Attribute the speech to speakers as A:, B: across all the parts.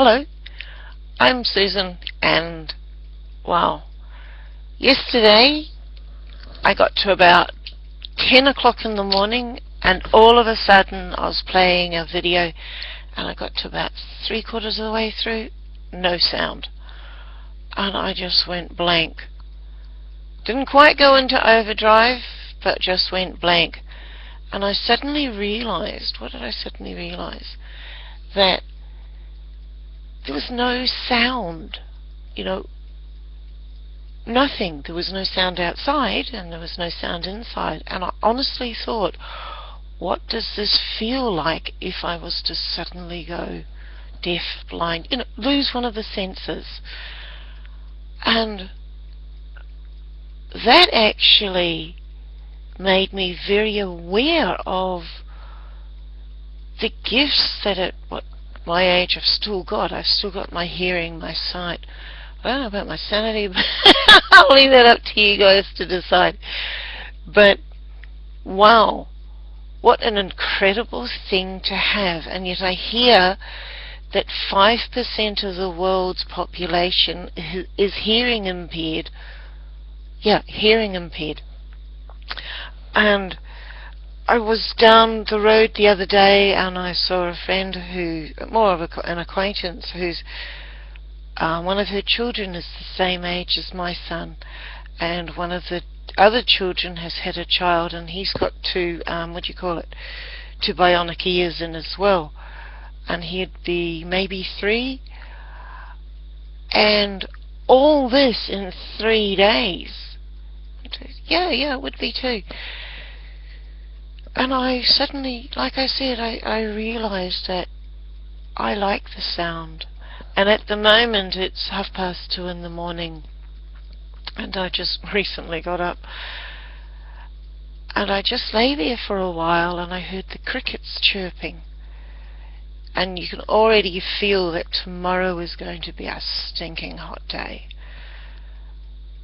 A: Hello, I'm Susan, and wow, yesterday I got to about 10 o'clock in the morning, and all of a sudden I was playing a video, and I got to about three quarters of the way through, no sound, and I just went blank. Didn't quite go into overdrive, but just went blank. And I suddenly realized, what did I suddenly realize? That was no sound, you know, nothing. There was no sound outside and there was no sound inside. And I honestly thought, what does this feel like if I was to suddenly go deaf, blind, you know, lose one of the senses? And that actually made me very aware of the gifts that it what my age I've still got. I've still got my hearing, my sight. I don't know about my sanity, but I'll leave that up to you guys to decide. But wow, what an incredible thing to have. And yet I hear that 5% of the world's population is hearing impaired. Yeah, hearing impaired. And I was down the road the other day and I saw a friend who, more of a, an acquaintance, who's uh, one of her children is the same age as my son, and one of the other children has had a child, and he's got two, um, what do you call it, two bionic ears in as well, and he'd be maybe three, and all this in three days. Yeah, yeah, it would be two and I suddenly, like I said, I, I realized that I like the sound. And at the moment it's half past two in the morning. And I just recently got up. And I just lay there for a while and I heard the crickets chirping. And you can already feel that tomorrow is going to be a stinking hot day.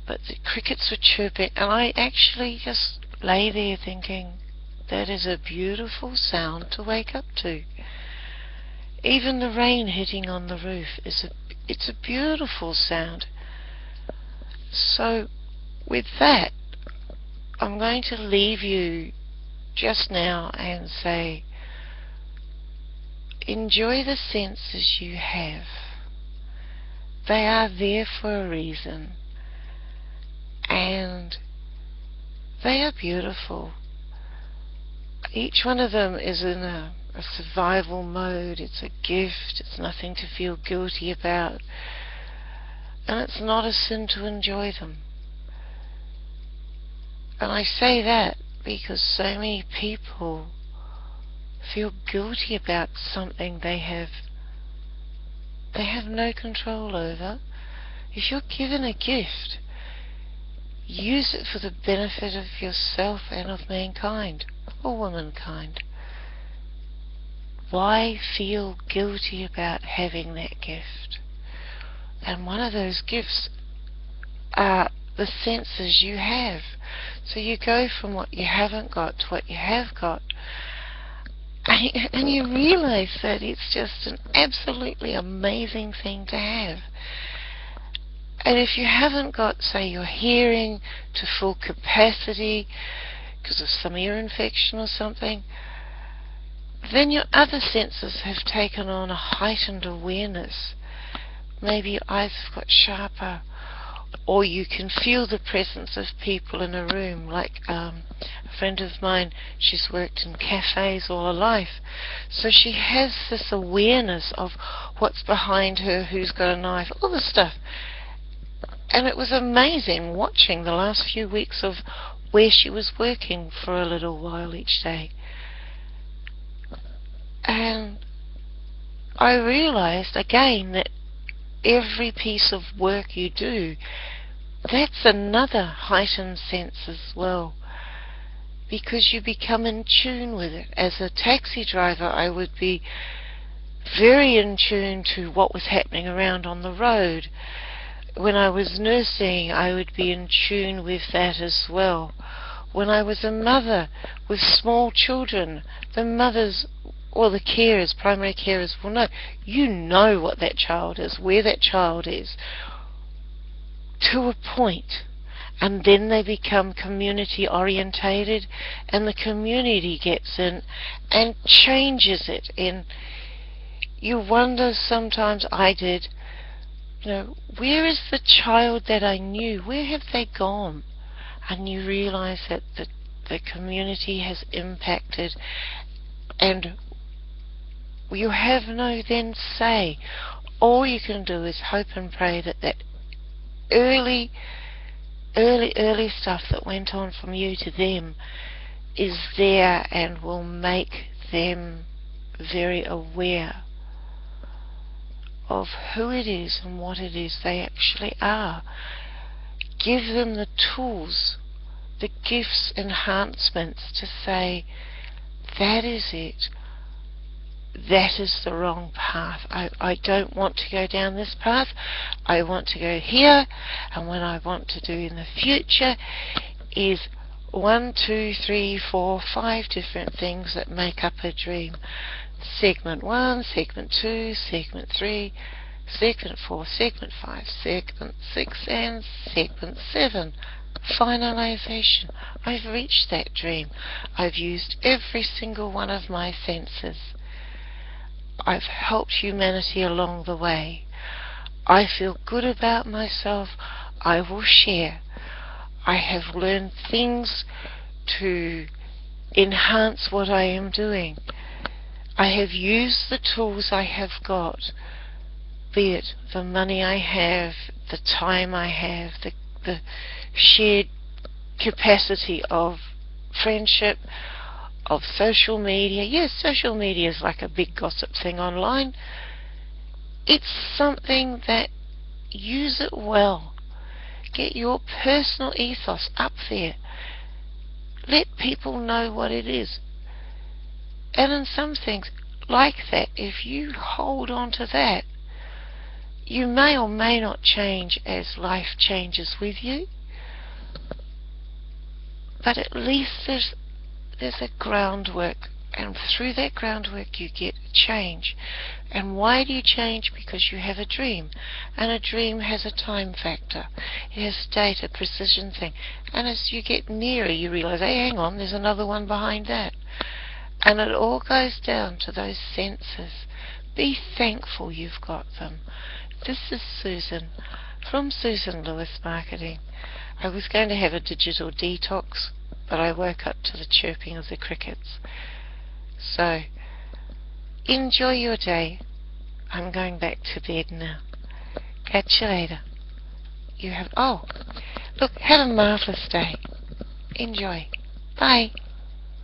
A: But the crickets were chirping and I actually just lay there thinking that is a beautiful sound to wake up to. Even the rain hitting on the roof is a it's a beautiful sound. So with that I'm going to leave you just now and say enjoy the senses you have. They are there for a reason and they are beautiful each one of them is in a, a survival mode. It's a gift. It's nothing to feel guilty about. And it's not a sin to enjoy them. And I say that because so many people feel guilty about something they have they have no control over. If you're given a gift, use it for the benefit of yourself and of mankind or womankind. Why feel guilty about having that gift? And one of those gifts are the senses you have. So you go from what you haven't got to what you have got. And you realize that it's just an absolutely amazing thing to have. And if you haven't got, say, your hearing to full capacity, because of some ear infection or something, then your other senses have taken on a heightened awareness. Maybe your eyes have got sharper, or you can feel the presence of people in a room. Like um, a friend of mine, she's worked in cafes all her life, so she has this awareness of what's behind her, who's got a knife, all this stuff. And it was amazing watching the last few weeks of where she was working for a little while each day. And I realized again that every piece of work you do, that's another heightened sense as well. Because you become in tune with it. As a taxi driver, I would be very in tune to what was happening around on the road when I was nursing, I would be in tune with that as well. When I was a mother with small children, the mothers or the carers, primary carers will know. You know what that child is, where that child is, to a point. and then they become community orientated and the community gets in and changes it and you wonder sometimes I did you know where is the child that I knew? Where have they gone? And you realize that the, the community has impacted and you have no then say. All you can do is hope and pray that that early early, early stuff that went on from you to them is there and will make them very aware of who it is and what it is they actually are. Give them the tools, the gifts, enhancements to say, that is it that is the wrong path. I, I don't want to go down this path. I want to go here. And what I want to do in the future is one, two, three, four, five different things that make up a dream. Segment one, segment two, segment three, segment four, segment five, segment six, and segment seven. Finalization. I've reached that dream. I've used every single one of my senses. I've helped humanity along the way. I feel good about myself. I will share. I have learned things to enhance what I am doing. I have used the tools I have got, be it the money I have, the time I have, the, the shared capacity of friendship, of social media. Yes, social media is like a big gossip thing online. It's something that use it well. Get your personal ethos up there. Let people know what it is. And in some things like that, if you hold on to that, you may or may not change as life changes with you. But at least there's there's a groundwork and through that groundwork you get change. And why do you change? Because you have a dream. And a dream has a time factor. It has data, precision thing. And as you get nearer you realize, hey, hang on, there's another one behind that. And it all goes down to those senses. Be thankful you've got them. This is Susan from Susan Lewis Marketing. I was going to have a digital detox but I woke up to the chirping of the crickets. So, enjoy your day. I'm going back to bed now. Catch you later. You have, oh, look, have a marvellous day. Enjoy. Bye.